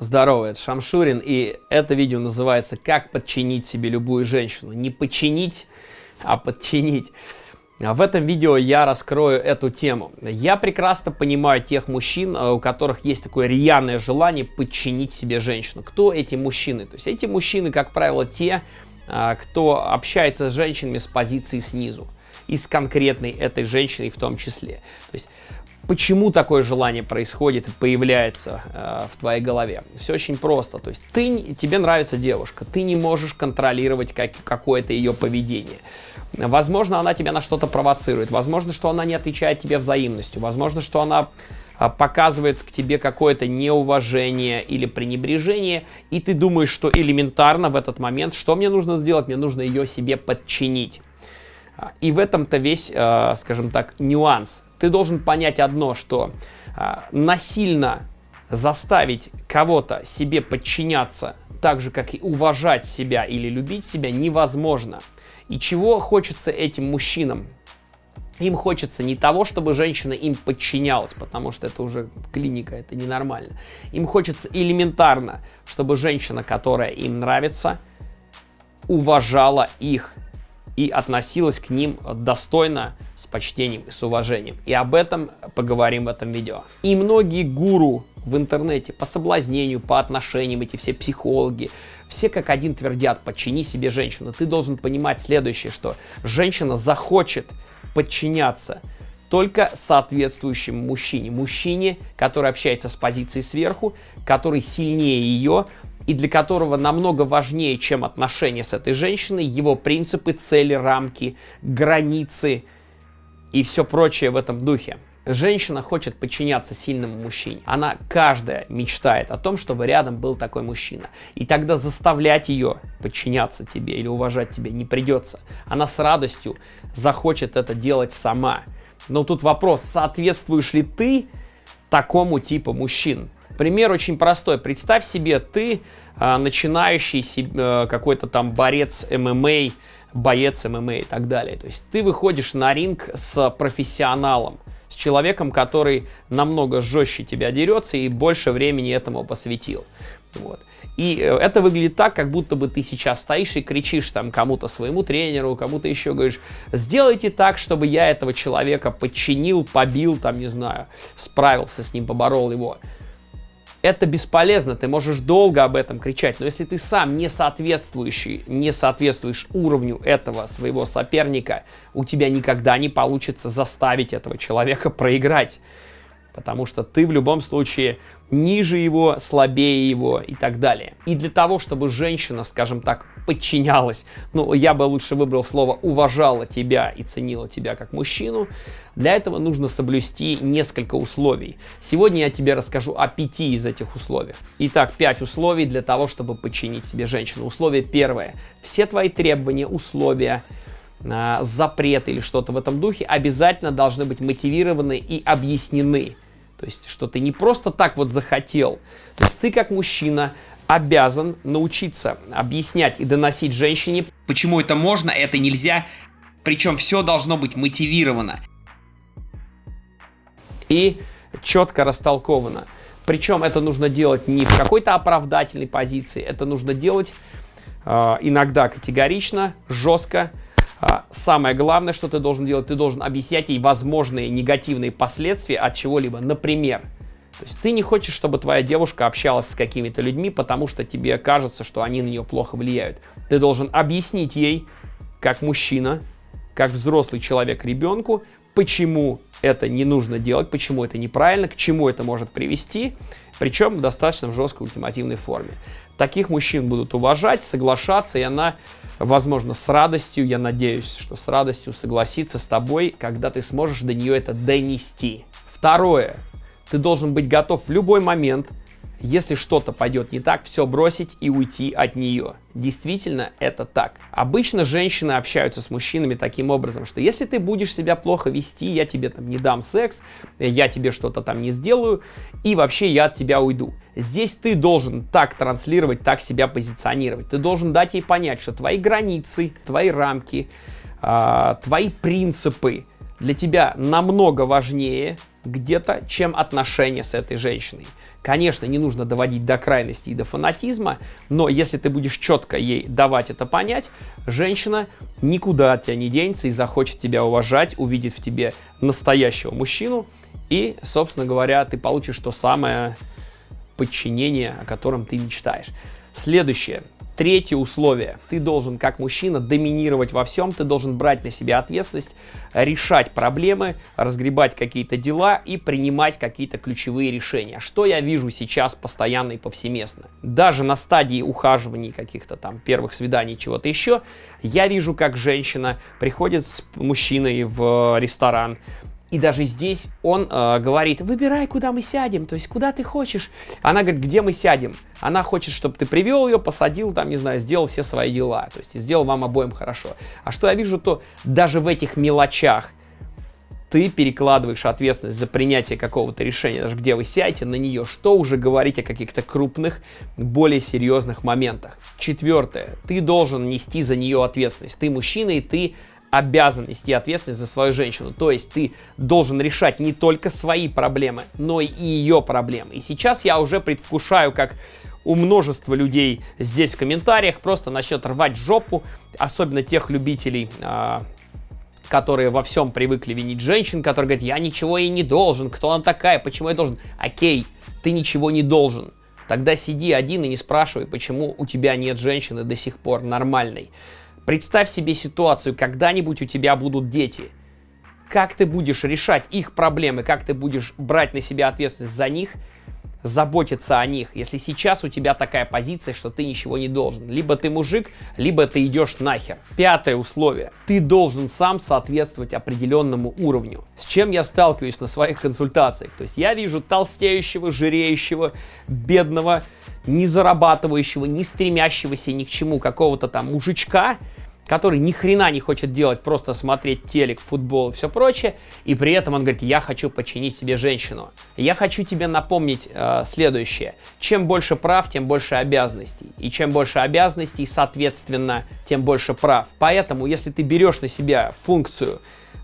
Здорово, это Шамшурин, и это видео называется «Как подчинить себе любую женщину». Не починить, а подчинить. В этом видео я раскрою эту тему. Я прекрасно понимаю тех мужчин, э, у которых есть такое рьяное желание подчинить себе женщину. Кто эти мужчины? То есть эти мужчины, как правило, те, э, кто общается с женщинами с позиции снизу. И с конкретной этой женщиной в том числе. То есть почему такое желание происходит и появляется э, в твоей голове? Все очень просто. То есть ты, тебе нравится девушка, ты не можешь контролировать как, какое-то ее поведение. Возможно, она тебя на что-то провоцирует, возможно, что она не отвечает тебе взаимностью, возможно, что она а, показывает к тебе какое-то неуважение или пренебрежение, и ты думаешь, что элементарно в этот момент, что мне нужно сделать? Мне нужно ее себе подчинить. А, и в этом-то весь, э, скажем так, нюанс ты должен понять одно, что а, насильно заставить кого-то себе подчиняться так же, как и уважать себя или любить себя, невозможно. И чего хочется этим мужчинам? Им хочется не того, чтобы женщина им подчинялась, потому что это уже клиника, это ненормально. Им хочется элементарно, чтобы женщина, которая им нравится, уважала их и относилась к ним достойно, с почтением и с уважением. И об этом поговорим в этом видео. И многие гуру в интернете по соблазнению, по отношениям, эти все психологи, все как один твердят, подчини себе женщину. Ты должен понимать следующее, что женщина захочет подчиняться только соответствующему мужчине. Мужчине, который общается с позиции сверху, который сильнее ее, и для которого намного важнее, чем отношения с этой женщиной, его принципы, цели, рамки, границы и все прочее в этом духе. Женщина хочет подчиняться сильному мужчине. Она каждая мечтает о том, чтобы рядом был такой мужчина. И тогда заставлять ее подчиняться тебе или уважать тебя не придется. Она с радостью захочет это делать сама. Но тут вопрос, соответствуешь ли ты такому типу мужчин? Пример очень простой. Представь себе, ты э, начинающий э, какой-то там борец ММА, боец ММА и так далее. То есть ты выходишь на ринг с профессионалом, с человеком, который намного жестче тебя дерется и больше времени этому посвятил. Вот. И э, это выглядит так, как будто бы ты сейчас стоишь и кричишь там кому-то своему тренеру, кому-то еще говоришь, сделайте так, чтобы я этого человека подчинил, побил, там, не знаю, справился с ним, поборол его это бесполезно, ты можешь долго об этом кричать, но если ты сам не соответствующий, не соответствуешь уровню этого своего соперника, у тебя никогда не получится заставить этого человека проиграть потому что ты в любом случае ниже его, слабее его и так далее. И для того, чтобы женщина, скажем так, подчинялась, ну, я бы лучше выбрал слово «уважала тебя» и ценила тебя как мужчину, для этого нужно соблюсти несколько условий. Сегодня я тебе расскажу о пяти из этих условий. Итак, пять условий для того, чтобы подчинить себе женщину. Условие первое. Все твои требования, условия, запрет или что-то в этом духе обязательно должны быть мотивированы и объяснены. То есть, что ты не просто так вот захотел. То есть, ты как мужчина обязан научиться объяснять и доносить женщине, почему это можно, это нельзя. Причем все должно быть мотивировано. И четко растолковано. Причем это нужно делать не в какой-то оправдательной позиции, это нужно делать э, иногда категорично, жестко, самое главное, что ты должен делать, ты должен объяснять ей возможные негативные последствия от чего-либо. Например, то есть ты не хочешь, чтобы твоя девушка общалась с какими-то людьми, потому что тебе кажется, что они на нее плохо влияют. Ты должен объяснить ей, как мужчина, как взрослый человек ребенку, почему это не нужно делать, почему это неправильно, к чему это может привести, причем достаточно в жесткой ультимативной форме. Таких мужчин будут уважать, соглашаться, и она возможно, с радостью, я надеюсь, что с радостью согласится с тобой, когда ты сможешь до нее это донести. Второе. Ты должен быть готов в любой момент если что-то пойдет не так, все бросить и уйти от нее. Действительно, это так. Обычно женщины общаются с мужчинами таким образом, что если ты будешь себя плохо вести, я тебе там не дам секс, я тебе что-то там не сделаю, и вообще я от тебя уйду. Здесь ты должен так транслировать, так себя позиционировать. Ты должен дать ей понять, что твои границы, твои рамки, э, твои принципы для тебя намного важнее где-то, чем отношения с этой женщиной. Конечно, не нужно доводить до крайности и до фанатизма, но если ты будешь четко ей давать это понять, женщина никуда от тебя не денется и захочет тебя уважать, увидит в тебе настоящего мужчину, и, собственно говоря, ты получишь то самое подчинение, о котором ты мечтаешь. Следующее. Третье условие. Ты должен, как мужчина, доминировать во всем, ты должен брать на себя ответственность, решать проблемы, разгребать какие-то дела и принимать какие-то ключевые решения. Что я вижу сейчас постоянно и повсеместно? Даже на стадии ухаживаний, каких-то там первых свиданий, чего-то еще, я вижу, как женщина приходит с мужчиной в ресторан, и даже здесь он э, говорит, выбирай, куда мы сядем, то есть куда ты хочешь. Она говорит, где мы сядем. Она хочет, чтобы ты привел ее, посадил, там, не знаю, сделал все свои дела, то есть сделал вам обоим хорошо. А что я вижу, то даже в этих мелочах ты перекладываешь ответственность за принятие какого-то решения, даже где вы сядете на нее, что уже говорить о каких-то крупных, более серьезных моментах. Четвертое, ты должен нести за нее ответственность. Ты мужчина, и ты обязан нести ответственность за свою женщину. То есть ты должен решать не только свои проблемы, но и ее проблемы. И сейчас я уже предвкушаю, как у множества людей здесь в комментариях просто начнет рвать жопу, особенно тех любителей, а, которые во всем привыкли винить женщин, которые говорят, я ничего ей не должен, кто она такая, почему я должен. Окей, ты ничего не должен. Тогда сиди один и не спрашивай, почему у тебя нет женщины до сих пор нормальной. Представь себе ситуацию, когда-нибудь у тебя будут дети. Как ты будешь решать их проблемы, как ты будешь брать на себя ответственность за них, заботиться о них, если сейчас у тебя такая позиция, что ты ничего не должен. Либо ты мужик, либо ты идешь нахер. Пятое условие. Ты должен сам соответствовать определенному уровню. С чем я сталкиваюсь на своих консультациях? То есть я вижу толстеющего, жиреющего, бедного, не зарабатывающего, не стремящегося ни к чему какого-то там мужичка, который ни хрена не хочет делать, просто смотреть телек, футбол и все прочее, и при этом он говорит, я хочу починить себе женщину. Я хочу тебе напомнить э, следующее. Чем больше прав, тем больше обязанностей. И чем больше обязанностей, соответственно, тем больше прав. Поэтому, если ты берешь на себя функцию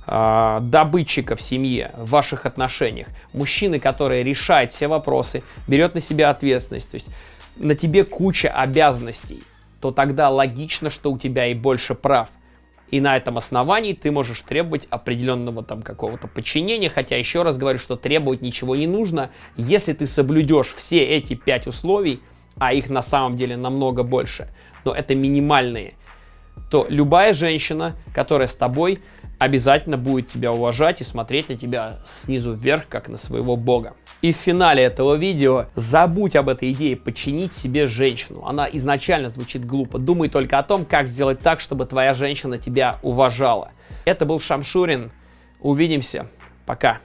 э, добытчика в семье, в ваших отношениях, мужчины, который решает все вопросы, берет на себя ответственность, то есть на тебе куча обязанностей, то тогда логично, что у тебя и больше прав. И на этом основании ты можешь требовать определенного там какого-то подчинения, хотя еще раз говорю, что требовать ничего не нужно, если ты соблюдешь все эти пять условий, а их на самом деле намного больше, но это минимальные, то любая женщина, которая с тобой, обязательно будет тебя уважать и смотреть на тебя снизу вверх, как на своего бога. И в финале этого видео забудь об этой идее подчинить себе женщину. Она изначально звучит глупо. Думай только о том, как сделать так, чтобы твоя женщина тебя уважала. Это был Шамшурин. Увидимся. Пока.